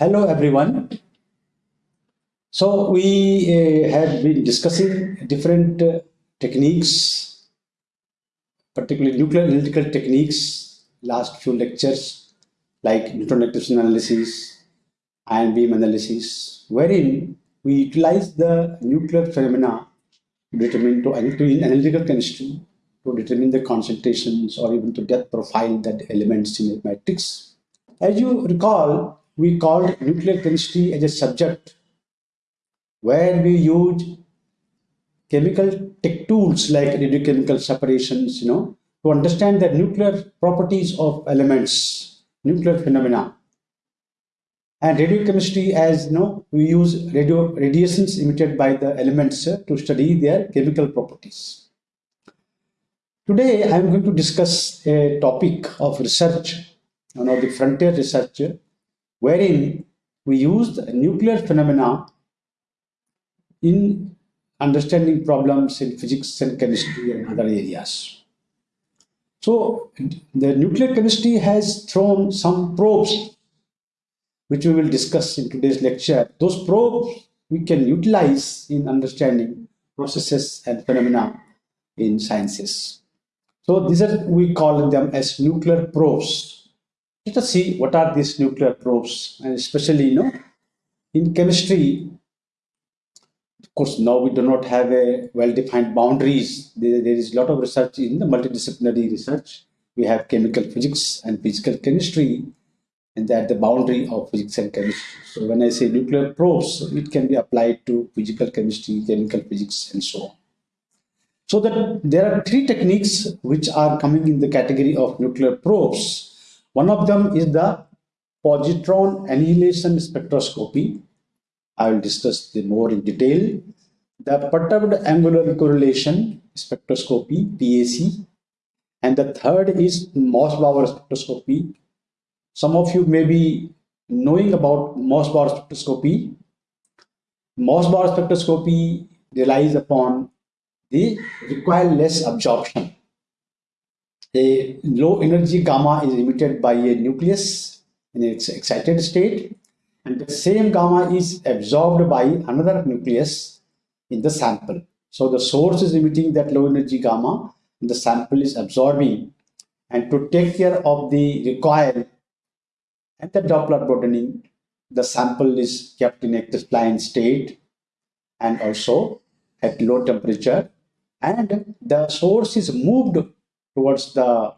Hello, everyone. So we uh, have been discussing different uh, techniques, particularly nuclear analytical techniques, last few lectures, like neutron activation analysis, ion beam analysis, wherein we utilize the nuclear phenomena to determine to, in analytical chemistry to determine the concentrations or even to depth profile that elements in a matrix. As you recall, we called nuclear chemistry as a subject where we use chemical tech tools like radiochemical separations, you know, to understand the nuclear properties of elements, nuclear phenomena. And radiochemistry, as you know, we use radio radiations emitted by the elements uh, to study their chemical properties. Today, I am going to discuss a topic of research, one of the frontier research, wherein we use nuclear phenomena in understanding problems in physics and chemistry and other areas. So the nuclear chemistry has thrown some probes, which we will discuss in today's lecture. Those probes we can utilize in understanding processes and phenomena in sciences. So these are, we call them as nuclear probes. Let us see what are these nuclear probes and especially, you know, in chemistry, of course, now we do not have a well-defined boundaries. There, there is a lot of research in the multidisciplinary research. We have chemical physics and physical chemistry, and that the boundary of physics and chemistry. So when I say nuclear probes, it can be applied to physical chemistry, chemical physics, and so on. So that there are three techniques which are coming in the category of nuclear probes. One of them is the positron annihilation spectroscopy I will discuss the more in detail. The perturbed angular correlation spectroscopy, PAC, and the third is Mossbauer spectroscopy. Some of you may be knowing about Mossbauer spectroscopy. Mossbauer spectroscopy relies upon the recoilless absorption. A low energy gamma is emitted by a nucleus in its excited state and the same gamma is absorbed by another nucleus in the sample. So the source is emitting that low energy gamma and the sample is absorbing and to take care of the recoil and the Doppler broadening, the sample is kept in a crystalline state and also at low temperature and the source is moved towards the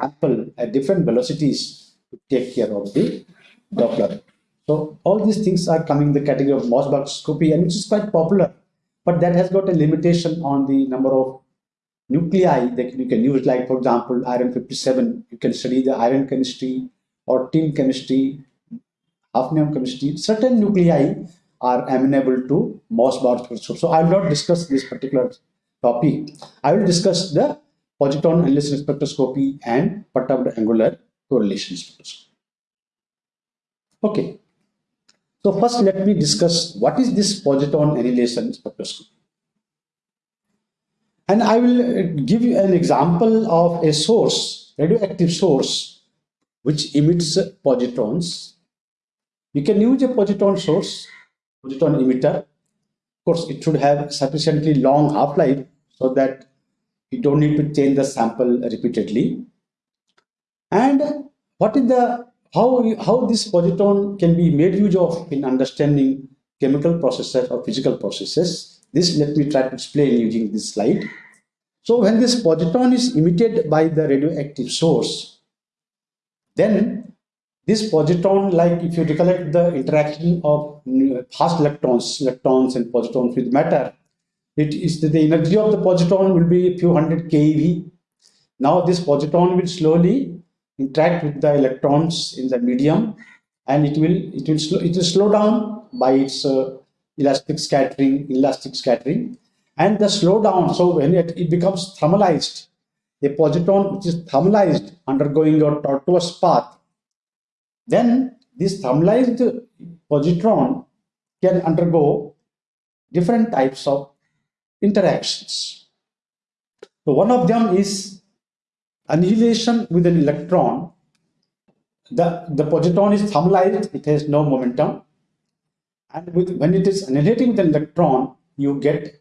apple at different velocities to take care of the Doppler. So all these things are coming in the category of Mossbauer spectroscopy and which is quite popular, but that has got a limitation on the number of nuclei that you can use. Like for example, iron 57, you can study the iron chemistry or tin chemistry, hafnium chemistry. Certain nuclei are amenable to spectroscopy. So I will not discuss this particular topic. I will discuss the positron annihilation spectroscopy and perturbed angular correlation spectroscopy. Okay, so first let me discuss what is this positron annihilation spectroscopy. And I will uh, give you an example of a source, radioactive source, which emits positrons. You can use a positron source, positron emitter. Of course, it should have sufficiently long half-life so that you don't need to change the sample repeatedly. And what is the how, how this positron can be made use of in understanding chemical processes or physical processes. This let me try to explain using this slide. So when this positron is emitted by the radioactive source, then this positron, like if you recollect the interaction of fast electrons, electrons and positrons with matter, it is the energy of the positron will be a few hundred keV. Now this positron will slowly interact with the electrons in the medium and it will it will slow, it will slow down by its uh, elastic scattering elastic scattering and the slowdown so when it, it becomes thermalized a positron which is thermalized undergoing a tortuous path then this thermalized positron can undergo different types of interactions so one of them is annihilation with an electron the, the positron is thermalized, it has no momentum. And with, when it is annihilating with an electron, you get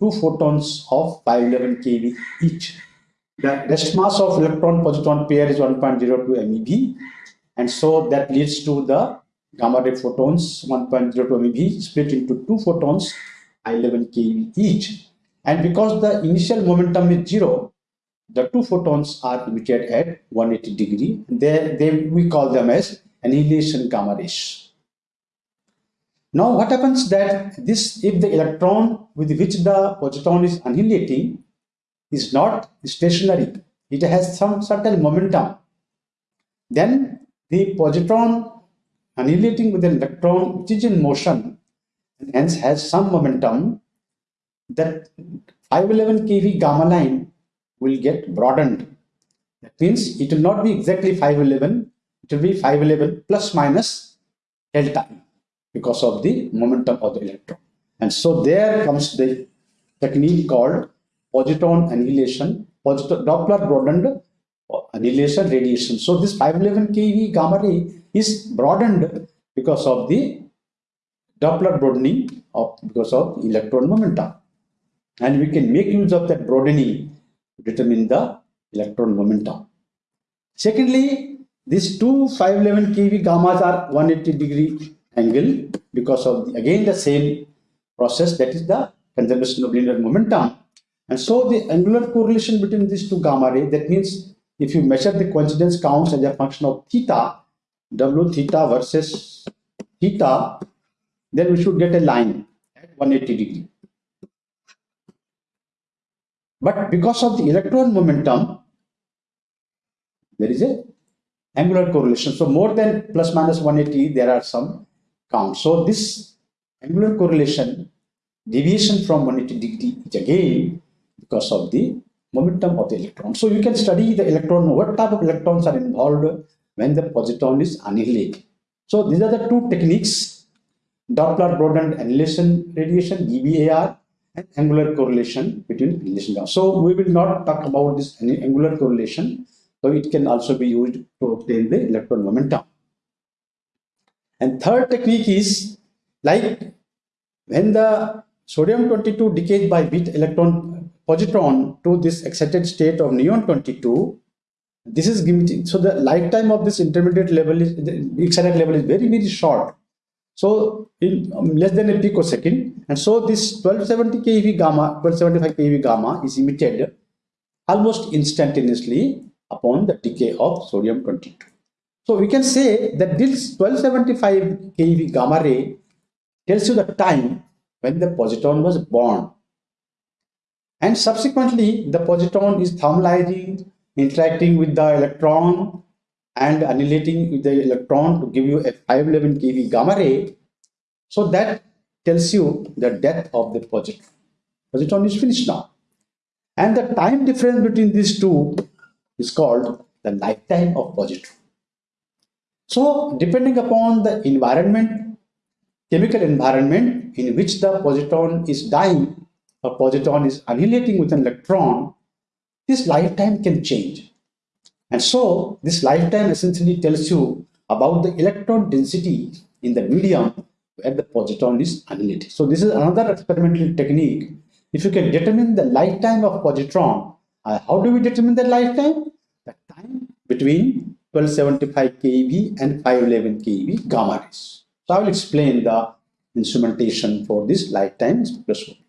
two photons of 511 keV each. The rest mass of electron positron pair is 1.02 MeV, and so that leads to the gamma ray photons 1.02 MeV split into two photons 11 keV each. And because the initial momentum is zero, the two photons are emitted at 180 degree. They, they, we call them as annihilation gamma rays. Now what happens that this, if the electron with which the positron is annihilating is not stationary, it has some certain momentum, then the positron annihilating with an electron which is in motion and hence has some momentum, that 511 keV gamma line will get broadened. That means it will not be exactly 511, it will be 511 plus minus delta because of the momentum of the electron. And so there comes the technique called positron annihilation, positron Doppler broadened uh, annihilation radiation. So this 511 keV gamma ray is broadened because of the Doppler broadening of because of electron momentum. And we can make use of that broadening to determine the electron momentum. Secondly, these two 511 keV gammas are 180 degree angle because of again the same process that is the conservation of linear momentum. And so the angular correlation between these two gamma ray that means if you measure the coincidence counts as a function of theta, w theta versus theta, then we should get a line at 180 degree. But because of the electron momentum, there is a angular correlation. So more than plus minus 180, there are some counts. So this angular correlation, deviation from 180 degree is again because of the momentum of the electron. So you can study the electron, what type of electrons are involved when the positron is annihilated. So these are the two techniques, Doppler broadened annihilation radiation, DBAR, and angular correlation between annihilation. So we will not talk about this angular correlation, so it can also be used to obtain the electron momentum. And third technique is like when the sodium 22 decays by bit electron positron to this excited state of neon 22, this is given, so the lifetime of this intermediate level is, the excited level is very, very short. So in um, less than a picosecond, and so this 1270 keV gamma, 1275 keV gamma is emitted almost instantaneously upon the decay of sodium 22. So we can say that this 1275 keV gamma ray tells you the time when the positron was born. And subsequently, the positron is thermalizing, interacting with the electron and annihilating with the electron to give you a 511 keV gamma ray. So that tells you the death of the positron. Positron is finished now. And the time difference between these two is called the lifetime of positron. So depending upon the environment, chemical environment in which the positron is dying or positron is annihilating with an electron, this lifetime can change. And so this lifetime essentially tells you about the electron density in the medium where the positron is annihilated. So this is another experimental technique. If you can determine the lifetime of positron, uh, how do we determine the lifetime? The time between 1275 keV and 511 keV gamma rays. So I will explain the instrumentation for this lifetime spectroscopy.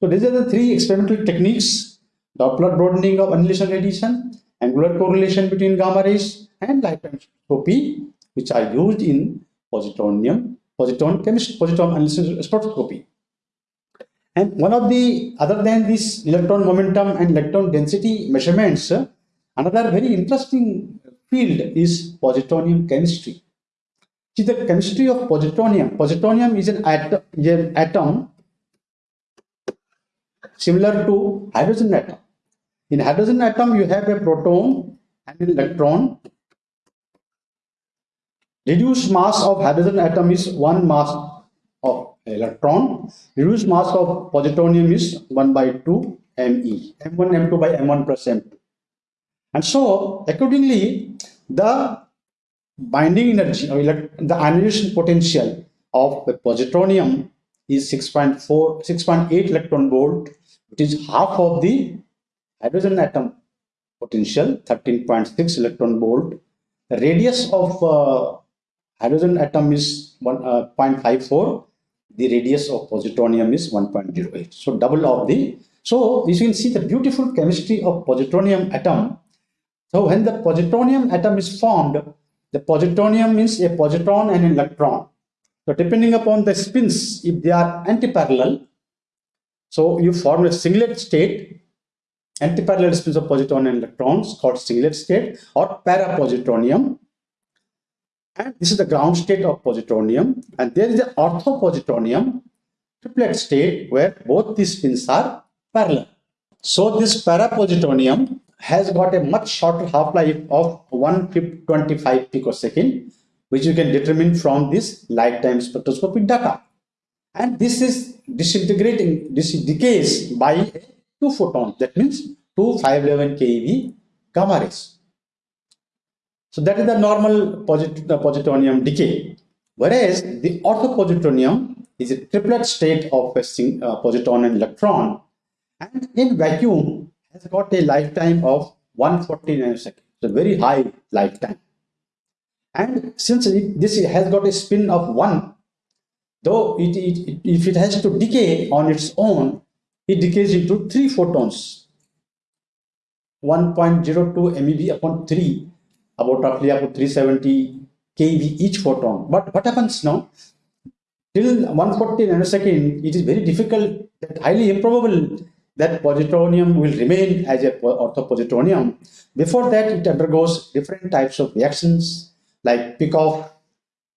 So these are the three experimental techniques, Doppler broadening of annihilation radiation, angular correlation between gamma rays and lifetime spectroscopy, which are used in positronium, positron chemistry, positron annihilation spectroscopy. And one of the, other than this electron momentum and electron density measurements, uh, another very interesting field is positronium chemistry. See the chemistry of positronium. Positronium is an atom, is an atom similar to hydrogen atom. In hydrogen atom, you have a proton and an electron. Reduced mass of hydrogen atom is one mass of electron. Reduced mass of positronium is 1 by 2 Me, M1, M2 by M1 plus M2. And so, accordingly, the binding energy or the ionization potential of the positronium is 6.4 6.8 electron volt which is half of the hydrogen atom potential 13.6 electron volt. The radius of uh, hydrogen atom is 1, uh, the radius of positronium is 1.08 so double of the so you can see the beautiful chemistry of positronium atom. So when the positronium atom is formed the positronium means a positron and an electron. So depending upon the spins if they are antiparallel so you form a singlet state antiparallel spins of positron and electrons called singlet state or parapositronium and this is the ground state of positronium. And there is the orthopositronium triplet state where both these spins are parallel. So this parapositronium has got a much shorter half-life of 125 picosecond, which you can determine from this lifetime spectroscopic data. And this is disintegrating, this decays by two photons. That means two 511 keV gamma rays. So that is the normal posit positronium decay. Whereas the orthopositronium is a triplet state of a uh, positron and electron and in vacuum has got a lifetime of 140 nanoseconds. So very high lifetime. And since it, this has got a spin of 1, though it, it, if it has to decay on its own, it decays into 3 photons. 1.02 MeV upon 3 about roughly about 370 keV each photon. But what happens now? Till 140 nanosecond, it is very difficult, highly improbable that positronium will remain as a orthopositronium. Before that, it undergoes different types of reactions like pick-off,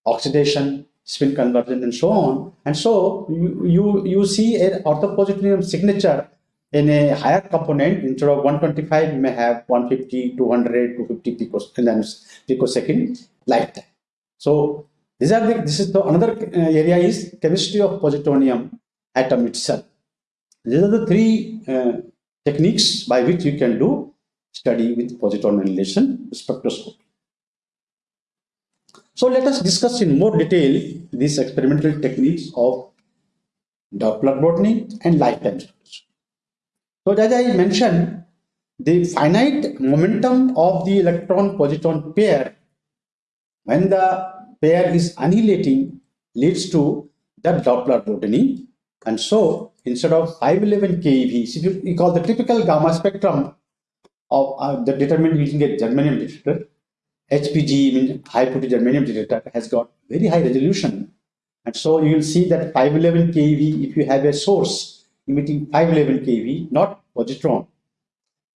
oxidation, spin conversion, and so on. And so you, you, you see an orthopositronium signature in a higher component instead of 125 you may have 150 200 250 picos picosecond lifetime so these are the this is the another uh, area is chemistry of positronium atom itself. These are the three uh, techniques by which you can do study with positron annihilation spectroscopy so let us discuss in more detail these experimental techniques of Doppler botany and lifetime so as I mentioned, the finite momentum of the electron-positron pair when the pair is annihilating leads to the Doppler botany. And so instead of 511 keV, if you call the typical gamma spectrum of uh, the determined using a germanium detector, HPG high purity germanium detector has got very high resolution. And so you will see that 511 keV, if you have a source emitting 511 keV, not positron.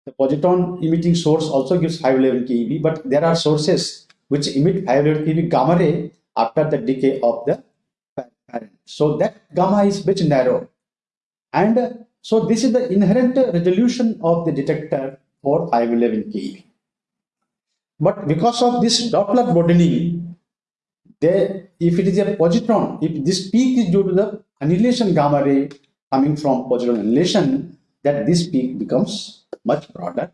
The positron emitting source also gives 511 keV, but there are sources which emit 511 keV gamma ray after the decay of the parent. So that gamma is much narrow. And so this is the inherent resolution of the detector for 511 keV. But because of this Doppler broadening, there, if it is a positron, if this peak is due to the annihilation gamma ray, coming from positron annihilation, that this peak becomes much broader.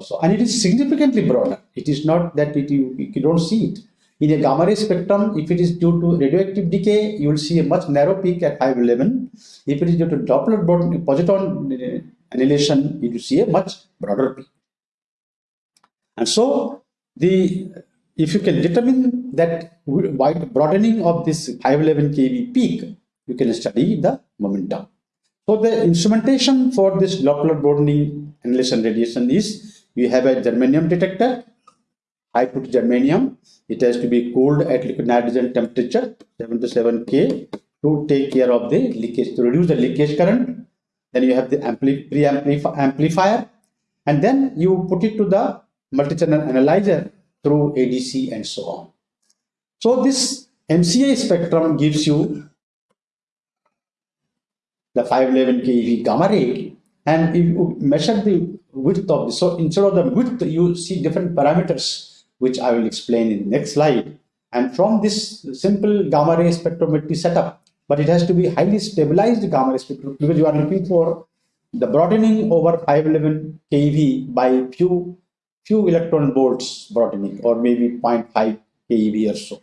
So, and it is significantly broader. It is not that it, you, you don't see it. In a gamma ray spectrum, if it is due to radioactive decay, you will see a much narrow peak at 511. If it is due to Doppler positron annihilation, you will see a much broader peak. And so, the if you can determine that wide broadening of this 511 keV peak, you can study the momentum. So the instrumentation for this Doppler broadening annihilation radiation is we have a germanium detector, high put germanium. It has to be cooled at liquid nitrogen temperature 77 K to take care of the leakage, to reduce the leakage current. Then you have the ampli pre-amplifier and then you put it to the multi-channel analyzer through ADC and so on. So this MCA spectrum gives you the 511 keV gamma ray and if you measure the width of this, so instead of the width, you see different parameters, which I will explain in the next slide. And from this simple gamma ray spectrometry setup, but it has to be highly stabilized gamma ray spectrometry because you are looking for the broadening over 511 keV by few few electron volts broadening or maybe 0.5 keV or so.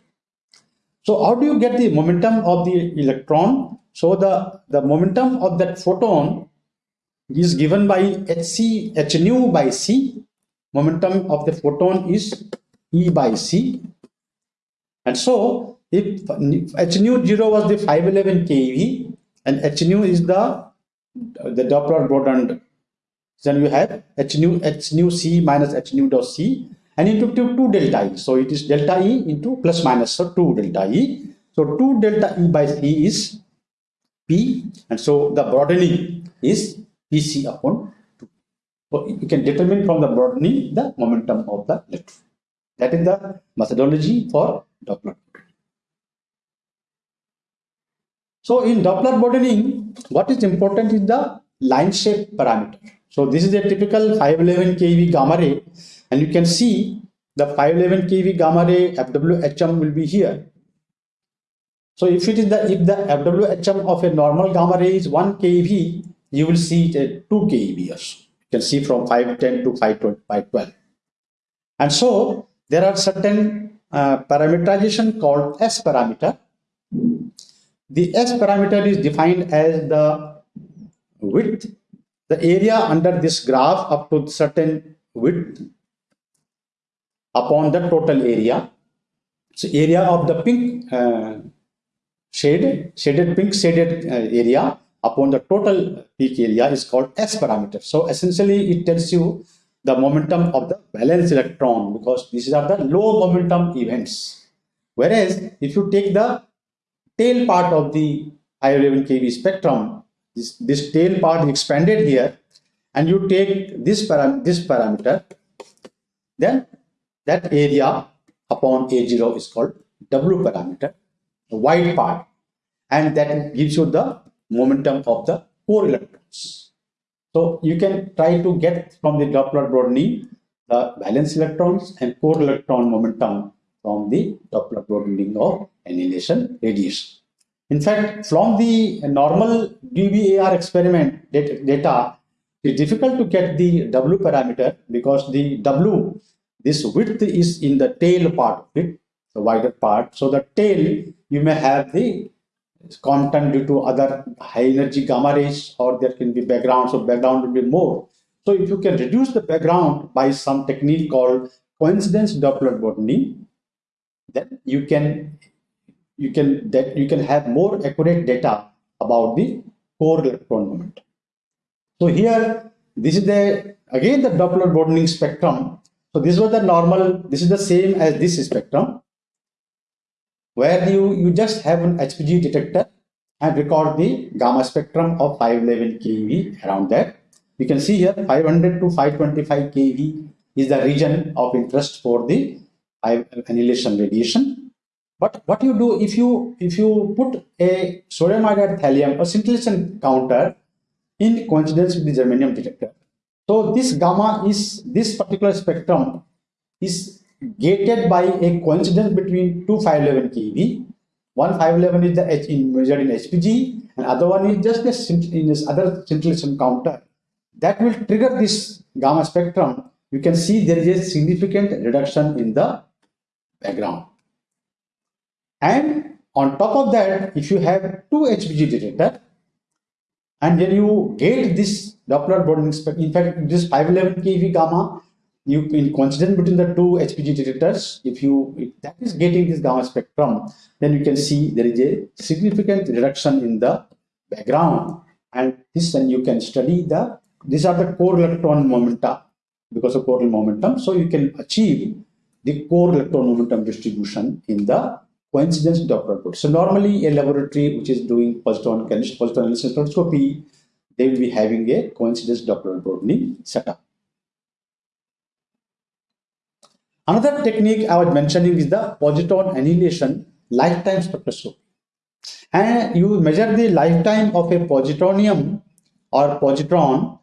So how do you get the momentum of the electron? So the, the momentum of that photon is given by hc h nu by c. Momentum of the photon is E by c. And so if h nu 0 was the 511 keV and h nu is the the Doppler Broadened then you have h nu h nu c minus h nu dot c and into 2, 2 delta e. So it is delta e into plus minus so 2 delta e. So 2 delta e by c is p and so the broadening is pc upon 2. So you can determine from the broadening the momentum of the electron. That is the methodology for Doppler. So in Doppler broadening, what is important is the line shape parameter. So this is a typical 511 kV gamma ray and you can see the 511 kV gamma ray FWHM will be here. So if it is the if the FWHM of a normal gamma ray is 1 kV, you will see it at 2 keV or so. You can see from 510 to 512. And so there are certain uh, parameterization called S parameter. The S parameter is defined as the width the area under this graph up to certain width upon the total area. So area of the pink uh, shade, shaded pink shaded uh, area upon the total peak area is called S parameter. So essentially it tells you the momentum of the valence electron because these are the low momentum events. Whereas if you take the tail part of the 511 kV spectrum, this, this tail part expanded here and you take this, param this parameter, then that area upon A0 is called W parameter, the white part, and that gives you the momentum of the core electrons. So you can try to get from the Doppler broadening the valence electrons and core electron momentum from the Doppler broadening of annihilation radiation. In fact, from the normal DBAR experiment data, it's difficult to get the W parameter because the W, this width is in the tail part of it, the wider part. So the tail, you may have the content due to other high energy gamma rays or there can be background, so background will be more. So if you can reduce the background by some technique called coincidence Doppler broadening, then you can you can that you can have more accurate data about the core electron moment. So here, this is the again the Doppler broadening spectrum. So this was the normal. This is the same as this spectrum, where you you just have an HPG detector and record the gamma spectrum of 511 keV around that. You can see here 500 to 525 keV is the region of interest for the annihilation radiation but what you do if you if you put a sodium iodide thallium or scintillation counter in coincidence with the germanium detector, so this gamma is this particular spectrum is gated by a coincidence between two 511 keV. One 511 is the H in measured in HPG, and other one is just a in this other scintillation counter. That will trigger this gamma spectrum. You can see there is a significant reduction in the background. And on top of that, if you have two HPG detector, and then you gate this Doppler broadening spectrum, in fact, this 511 keV gamma, you in coincidence between the two HPG detectors, if you if that is getting this gamma spectrum, then you can see there is a significant reduction in the background. And this then you can study the these are the core electron momenta because of coronal momentum. So you can achieve the core electron momentum distribution in the coincidence Doppler plot. So normally a laboratory which is doing positron positron analysis spectroscopy, they will be having a coincidence Doppler broadening setup. Another technique I was mentioning is the positron annihilation lifetime spectroscopy. And you measure the lifetime of a positronium or positron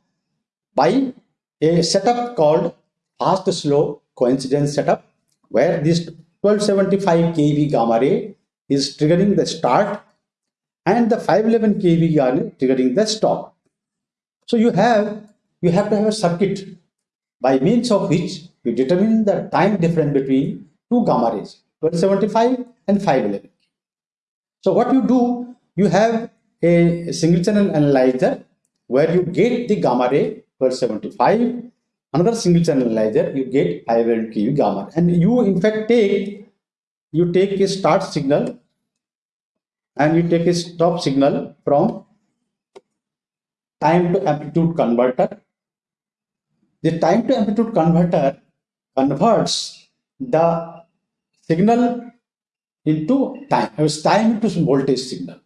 by a setup called fast slow coincidence setup where this 1275 kV gamma ray is triggering the start and the 511 kV gamma triggering the stop. So you have you have to have a circuit by means of which you determine the time difference between two gamma rays 1275 and 511. So what you do, you have a single channel analyzer where you get the gamma ray 1275, another single channel analyzer, you get 511 keV gamma. And you in fact take, you take a start signal and you take a stop signal from time to amplitude converter. The time to amplitude converter converts the signal into time, it was time into voltage signal.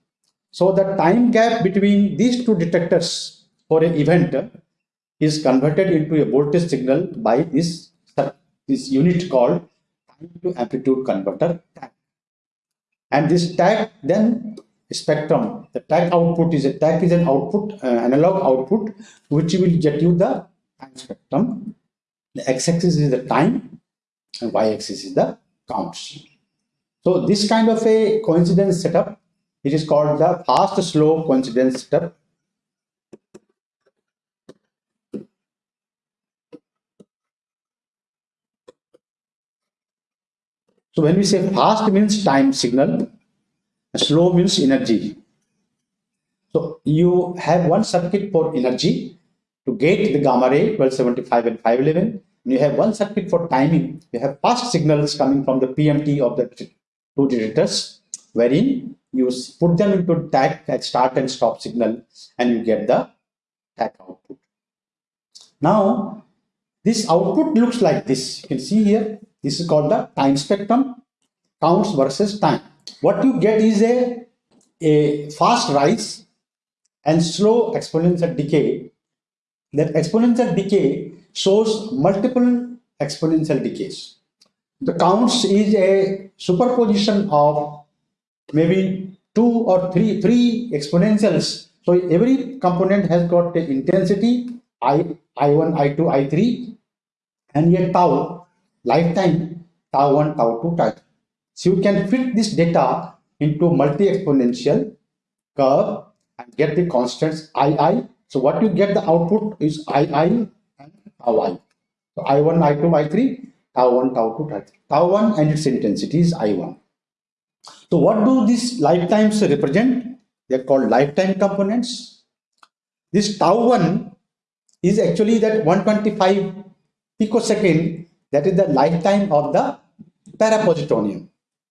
So the time gap between these two detectors for an event is converted into a voltage signal by this, this unit called time to amplitude converter. And this TAC then spectrum, the TAC output is a TAC is an output, uh, analog output, which will get you the time spectrum. The x-axis is the time and y-axis is the counts. So this kind of a coincidence setup, it is called the fast slow coincidence setup. So when we say fast means time signal, slow means energy. So you have one circuit for energy to get the gamma ray 1275 and 511. And you have one circuit for timing. You have fast signals coming from the PMT of the two detectors, wherein you put them into TAC at start and stop signal and you get the TAC output. Now, this output looks like this. You can see here, this is called the time spectrum, counts versus time. What you get is a, a fast rise and slow exponential decay. That exponential decay shows multiple exponential decays. The counts is a superposition of maybe two or three three exponentials. So every component has got the intensity I, I1, I2, I3 and yet tau, lifetime, tau 1, tau 2, tau 3. So you can fit this data into multi-exponential curve and get the constants II. So what you get the output is II and tau i. So I1, I2, I3, tau 1, tau 2, tau 3. Tau 1 and its intensity is I1. So what do these lifetimes represent? They are called lifetime components. This tau 1 is actually that 125 picosecond that is the lifetime of the parapositronium.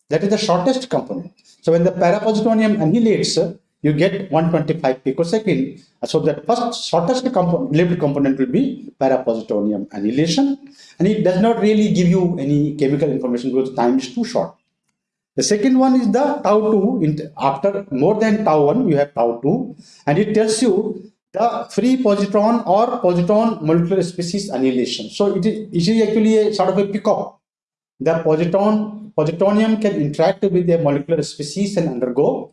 That is the shortest component. So when the parapositronium annihilates, you get 125 picosecond. So the first shortest compo lived component will be parapositronium annihilation. And it does not really give you any chemical information because time is too short. The second one is the tau 2. After more than tau 1, you have tau 2. And it tells you the free positron or positron molecular species annihilation. So it is, it is actually a sort of a peacock. The positron positronium can interact with a molecular species and undergo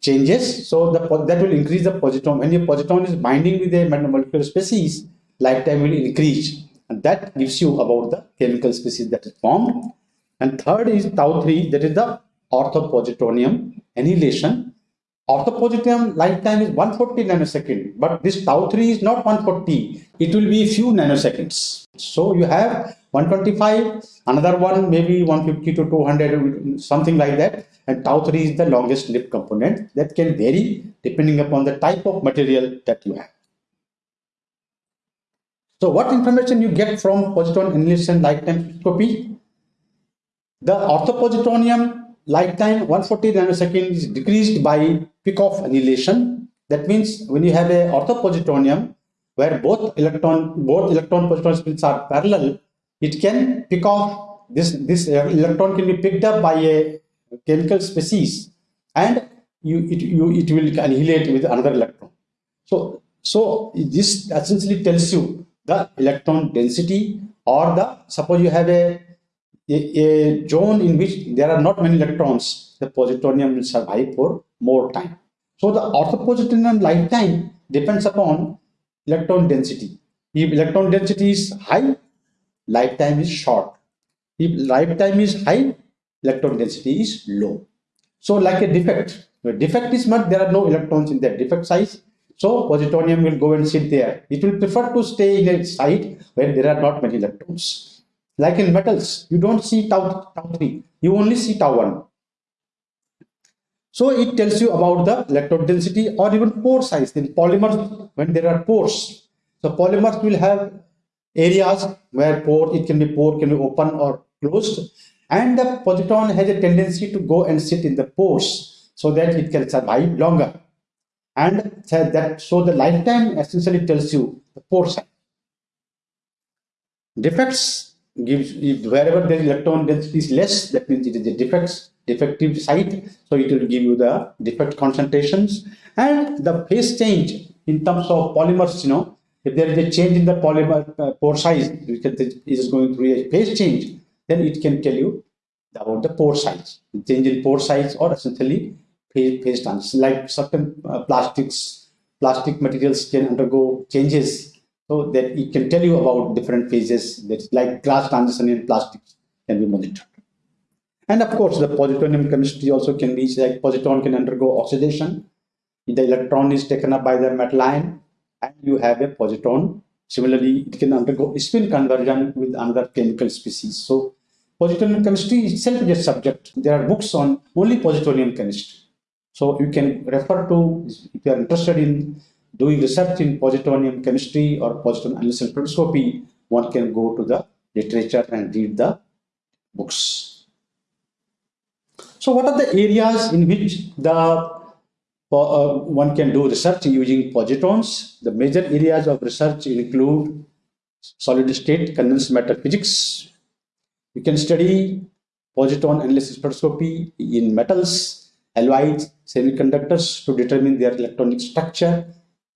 changes. So the, that will increase the positron. When your positron is binding with a molecular species, lifetime will increase. And that gives you about the chemical species that is formed. And third is tau 3, that is the orthopositronium annihilation. Orthopositronium lifetime is 140 nanosecond, but this tau 3 is not 140. It will be a few nanoseconds. So you have 125 another one maybe 150 to 200 something like that and tau 3 is the longest lived component that can vary depending upon the type of material that you have so what information you get from positron annihilation lifetime spectroscopy the orthopositronium lifetime 140 nanosecond is decreased by pick-off annihilation. That means when you have a orthopositronium where both electron both electron positron spins are parallel it can pick off this this uh, electron can be picked up by a chemical species and you it you it will annihilate with another electron. So so this essentially tells you the electron density or the suppose you have a a, a zone in which there are not many electrons the positronium will survive for more time so the orthopositronium lifetime depends upon electron density if electron density is high lifetime is short. If lifetime is high, electron density is low. So like a defect, defect is not, there are no electrons in that defect size. So positronium will go and sit there. It will prefer to stay in a site where there are not many electrons. Like in metals, you don't see tau, tau 3, you only see tau 1. So it tells you about the electron density or even pore size. In polymers, when there are pores, so polymers will have areas where pore, it can be pore, can be open or closed. And the positron has a tendency to go and sit in the pores so that it can survive longer. And that so the lifetime essentially tells you the pore size. Defects gives wherever the electron density is less, that means it is a defects defective site. So it will give you the defect concentrations and the phase change in terms of polymers, you know, if there is a change in the polymer uh, pore size, because it is going through a phase change, then it can tell you about the pore size. The change in pore size or essentially phase, phase. Like certain uh, plastics, plastic materials can undergo changes so that it can tell you about different phases. That's like glass transition in plastics can be monitored. And of course, the positronium chemistry also can be like positron can undergo oxidation. The electron is taken up by the metal ion and you have a positron. Similarly, it can undergo spin conversion with another chemical species. So positronium chemistry itself is a subject. There are books on only positronium chemistry. So you can refer to, if you are interested in doing research in positronium chemistry or positron analysis spectroscopy, one can go to the literature and read the books. So what are the areas in which the uh, one can do research using positrons. The major areas of research include solid state condensed matter physics. You can study positron analysis spectroscopy in metals, alloys, semiconductors to determine their electronic structure.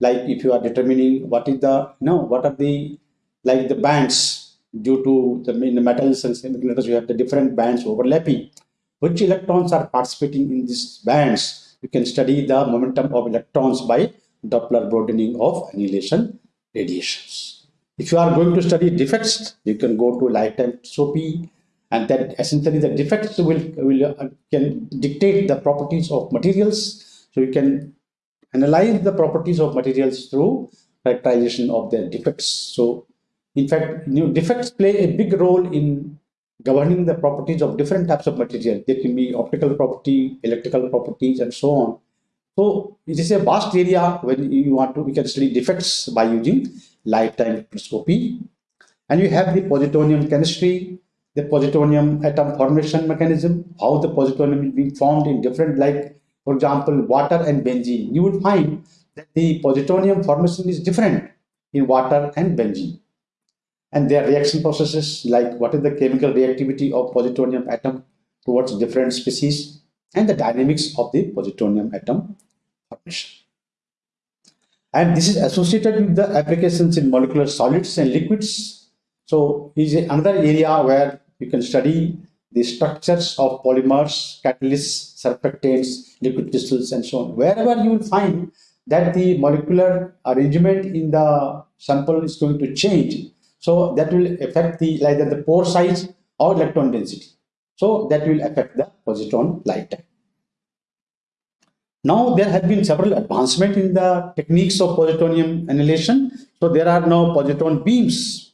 Like if you are determining what is the, know, what are the, like the bands due to the, in the metals and semiconductors, you have the different bands overlapping. Which electrons are participating in these bands you can study the momentum of electrons by Doppler broadening of annihilation radiations. If you are going to study defects, you can go to lifetime spectroscopy and that essentially the defects will, will uh, can dictate the properties of materials. So you can analyze the properties of materials through characterization of their defects. So in fact, new defects play a big role in governing the properties of different types of material. There can be optical property, electrical properties, and so on. So it is a vast area when you want to, we can study defects by using lifetime spectroscopy. And you have the positronium chemistry, the positronium atom formation mechanism, how the positronium is being formed in different, like, for example, water and benzene. You will find that the positronium formation is different in water and benzene and their reaction processes like what is the chemical reactivity of positronium atom towards different species and the dynamics of the positronium atom formation. And this is associated with the applications in molecular solids and liquids. So is another area where you can study the structures of polymers, catalysts, surfactants, liquid crystals, and so on. Wherever you will find that the molecular arrangement in the sample is going to change, so that will affect the either the pore size or electron density. So that will affect the positron lifetime. Now there have been several advancements in the techniques of positronium annihilation. So there are now positron beams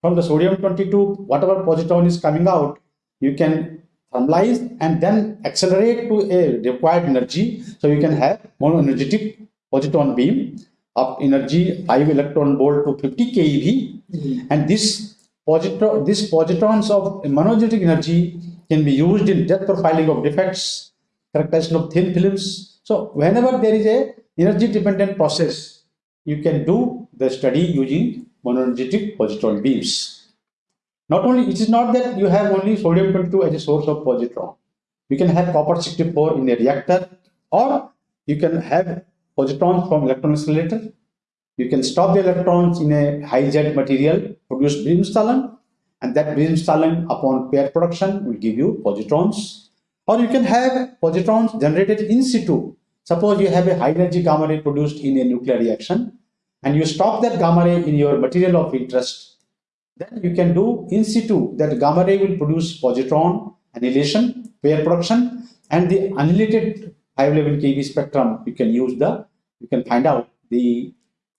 from the sodium 22, whatever positron is coming out, you can thermalize and then accelerate to a required energy. So you can have monoenergetic positron beam of energy 5 electron volt to 50 keV Mm. And this positron, these positrons of monoenergetic energy can be used in depth profiling of defects, characterization of thin films. So whenever there is a energy dependent process, you can do the study using monoenergetic positron beams. Not only, it is not that you have only sodium 22 as a source of positron. You can have copper 64 in a reactor or you can have positrons from electron accelerator you can stop the electrons in a high jet material, produce Bremsstrahlung, and that Bremsstrahlung upon pair production will give you positrons. Or you can have positrons generated in situ. Suppose you have a high energy gamma ray produced in a nuclear reaction, and you stop that gamma ray in your material of interest. Then you can do in situ that gamma ray will produce positron annihilation, pair production, and the annihilated 511 keV spectrum. You can use the, you can find out the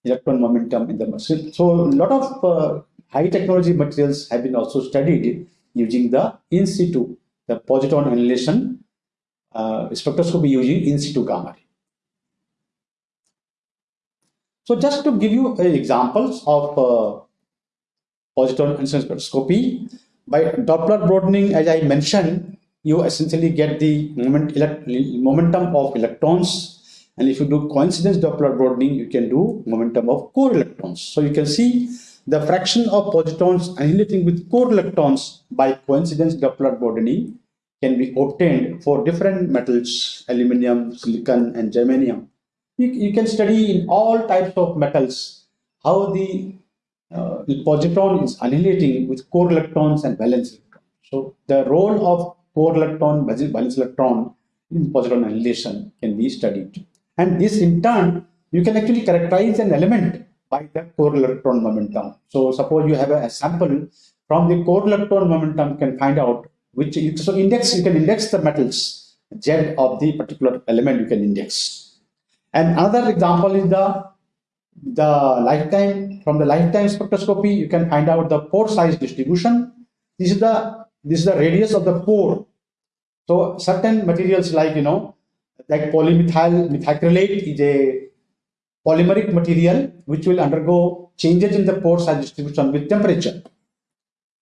electron momentum in the muscle. So a lot of uh, high technology materials have been also studied using the in situ, the positron annihilation uh, spectroscopy using in situ gamma ray. So just to give you examples of uh, positron annihilation spectroscopy, by Doppler broadening, as I mentioned, you essentially get the moment, momentum of electrons. And if you do coincidence Doppler broadening, you can do momentum of core electrons. So you can see the fraction of positrons annihilating with core electrons by coincidence Doppler broadening can be obtained for different metals, aluminum, silicon, and germanium. You, you can study in all types of metals how the uh, positron is annihilating with core electrons and valence electrons. So the role of core electron, valence electron in positron annihilation can be studied. And this in turn, you can actually characterize an element by the core electron momentum. So suppose you have a, a sample from the core electron momentum can find out which, so index, you can index the metals, Z of the particular element you can index. And another example is the the lifetime from the lifetime spectroscopy you can find out the pore size distribution this is the this is the radius of the pore. So certain materials like you know like polymethyl methacrylate is a polymeric material which will undergo changes in the pore size distribution with temperature.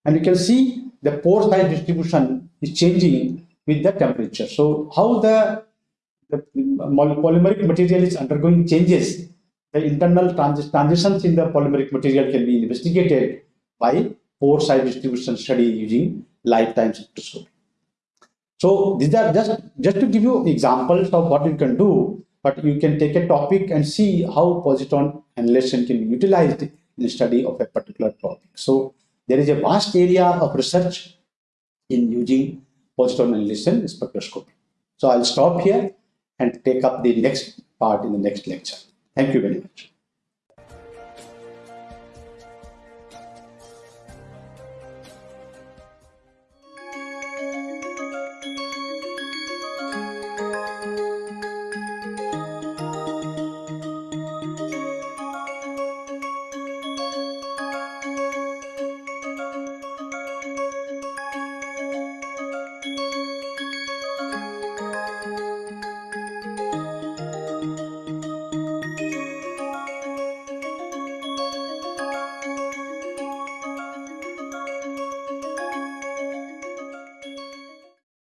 And you can see the pore size distribution is changing with the temperature. So how the, the polymeric material is undergoing changes the internal trans transitions in the polymeric material can be investigated by pore size distribution study using lifetime spectroscopy. So these are just, just to give you examples of what you can do, but you can take a topic and see how positron annihilation can be utilized in the study of a particular topic. So there is a vast area of research in using positron annihilation spectroscopy. So I'll stop here and take up the next part in the next lecture. Thank you very much.